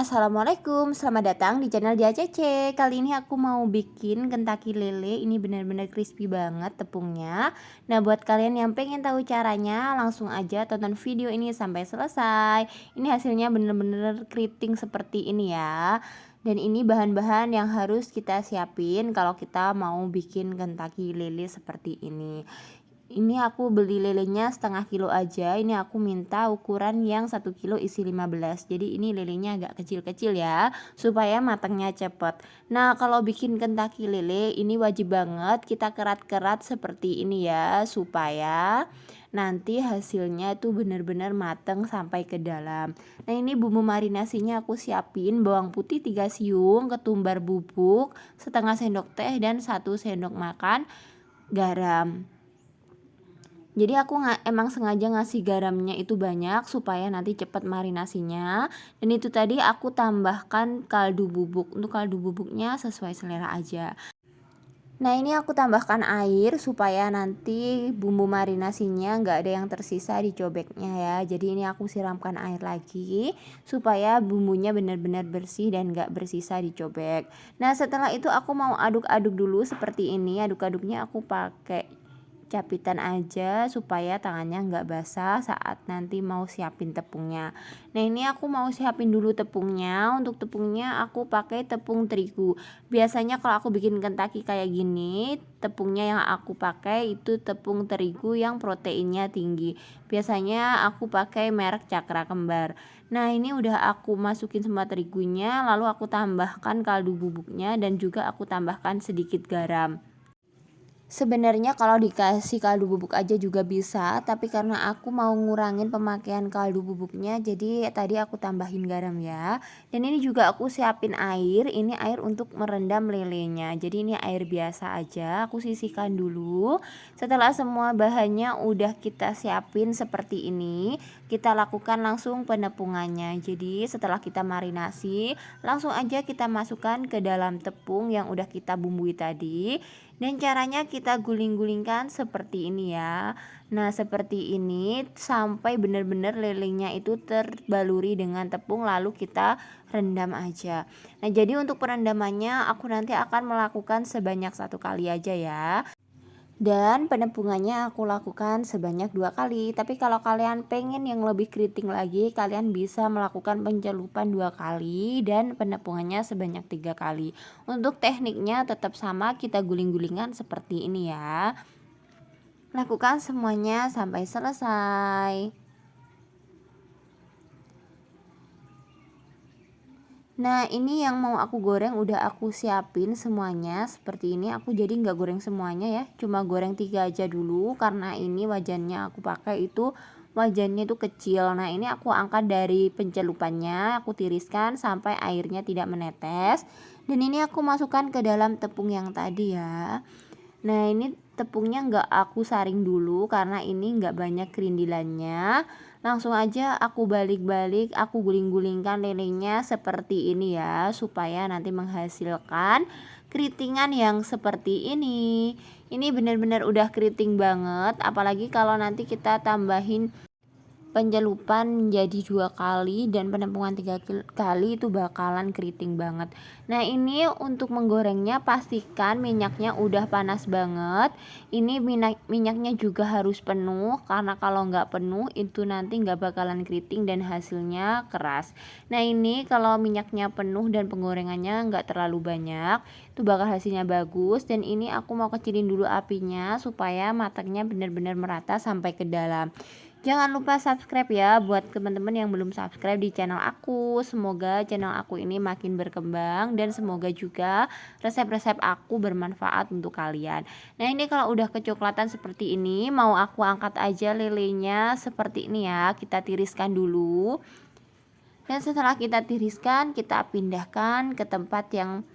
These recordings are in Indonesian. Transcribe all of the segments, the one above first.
Assalamualaikum, selamat datang di channel Dia Cece. Kali ini aku mau bikin kentaki lele. Ini benar-benar crispy banget tepungnya. Nah, buat kalian yang pengen tahu caranya, langsung aja tonton video ini sampai selesai. Ini hasilnya benar-benar keriting seperti ini ya. Dan ini bahan-bahan yang harus kita siapin kalau kita mau bikin kentaki lele seperti ini ini aku beli lelenya setengah kilo aja. Ini aku minta ukuran yang satu kilo isi 15 jadi ini lelenya agak kecil-kecil ya supaya matangnya cepet. Nah kalau bikin kentaki lele ini wajib banget kita kerat-kerat seperti ini ya supaya nanti hasilnya itu benar-benar mateng sampai ke dalam. Nah ini bumbu marinasinya aku siapin bawang putih 3 siung ketumbar bubuk setengah sendok teh dan satu sendok makan garam jadi aku emang sengaja ngasih garamnya itu banyak supaya nanti cepat marinasinya. Dan itu tadi aku tambahkan kaldu bubuk. Untuk kaldu bubuknya sesuai selera aja. Nah ini aku tambahkan air supaya nanti bumbu marinasinya nggak ada yang tersisa di cobeknya ya. Jadi ini aku siramkan air lagi supaya bumbunya benar-benar bersih dan nggak bersisa di cobek. Nah setelah itu aku mau aduk-aduk dulu seperti ini. Aduk-aduknya aku pakai capitan aja supaya tangannya nggak basah saat nanti mau siapin tepungnya. Nah ini aku mau siapin dulu tepungnya. Untuk tepungnya aku pakai tepung terigu. Biasanya kalau aku bikin kentaki kayak gini tepungnya yang aku pakai itu tepung terigu yang proteinnya tinggi. Biasanya aku pakai merek cakra kembar. Nah ini udah aku masukin semua terigunya lalu aku tambahkan kaldu bubuknya dan juga aku tambahkan sedikit garam Sebenarnya kalau dikasih kaldu bubuk aja juga bisa, tapi karena aku mau ngurangin pemakaian kaldu bubuknya, jadi tadi aku tambahin garam ya. Dan ini juga aku siapin air, ini air untuk merendam lelenya. Jadi ini air biasa aja, aku sisihkan dulu. Setelah semua bahannya udah kita siapin seperti ini, kita lakukan langsung penepungannya. Jadi setelah kita marinasi, langsung aja kita masukkan ke dalam tepung yang udah kita bumbui tadi dan caranya kita guling-gulingkan seperti ini ya. Nah seperti ini sampai benar-benar lelenya itu terbaluri dengan tepung lalu kita rendam aja. Nah jadi untuk perendamannya aku nanti akan melakukan sebanyak satu kali aja ya dan penepungannya aku lakukan sebanyak dua kali. Tapi kalau kalian pengen yang lebih keriting lagi kalian bisa melakukan pencelupan dua kali dan penepungannya sebanyak tiga kali. Untuk tekniknya tetap sama kita guling-gulingan seperti ini ya. Lakukan semuanya sampai selesai Nah ini yang mau aku goreng udah aku siapin semuanya. Seperti ini aku jadi nggak goreng semuanya ya. Cuma goreng tiga aja dulu karena ini wajannya aku pakai itu wajannya itu kecil. Nah ini aku angkat dari pencelupannya aku tiriskan sampai airnya tidak menetes. Dan ini aku masukkan ke dalam tepung yang tadi ya. Nah ini tepungnya nggak aku saring dulu karena ini nggak banyak kerindilannya langsung aja aku balik-balik aku guling-gulingkan lelenya seperti ini ya supaya nanti menghasilkan keritingan yang seperti ini. Ini benar-benar udah keriting banget apalagi kalau nanti kita tambahin penjelupan menjadi dua kali dan penempungan tiga kali itu bakalan keriting banget. Nah ini untuk menggorengnya pastikan minyaknya udah panas banget. Ini minyak minyaknya juga harus penuh karena kalau nggak penuh itu nanti nggak bakalan keriting dan hasilnya keras. Nah ini kalau minyaknya penuh dan penggorengannya nggak terlalu banyak itu bakal hasilnya bagus. Dan ini aku mau kecilin dulu apinya supaya matangnya benar-benar merata sampai ke dalam Jangan lupa subscribe ya buat teman-teman yang belum subscribe di channel aku. Semoga channel aku ini makin berkembang dan semoga juga resep-resep aku bermanfaat untuk kalian. Nah, ini kalau udah kecoklatan seperti ini, mau aku angkat aja lelenya seperti ini ya. Kita tiriskan dulu. Dan setelah kita tiriskan, kita pindahkan ke tempat yang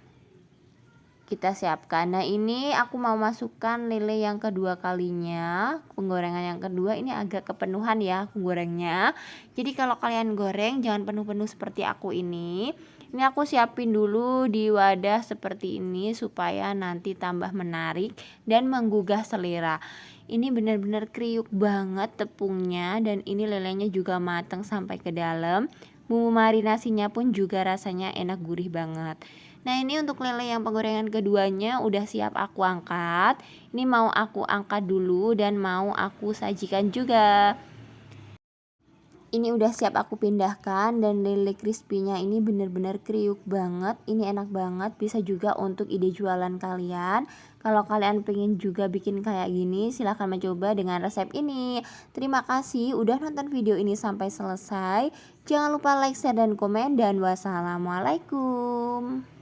kita siapkan. Nah ini aku mau masukkan lele yang kedua kalinya penggorengan yang kedua. Ini agak kepenuhan ya penggorengnya jadi kalau kalian goreng jangan penuh-penuh seperti aku ini. Ini aku siapin dulu di wadah seperti ini supaya nanti tambah menarik dan menggugah selera. Ini benar-benar kriuk banget tepungnya dan ini lelenya juga matang sampai ke dalam bumbu marinasinya pun juga rasanya enak gurih banget. Nah ini untuk lele yang penggorengan keduanya udah siap aku angkat. Ini mau aku angkat dulu dan mau aku sajikan juga ini udah siap aku pindahkan dan lele crispy-nya ini bener-bener kriuk banget. Ini enak banget bisa juga untuk ide jualan kalian. Kalau kalian pengen juga bikin kayak gini silahkan mencoba dengan resep ini. Terima kasih udah nonton video ini sampai selesai. Jangan lupa like, share, dan komen dan wassalamualaikum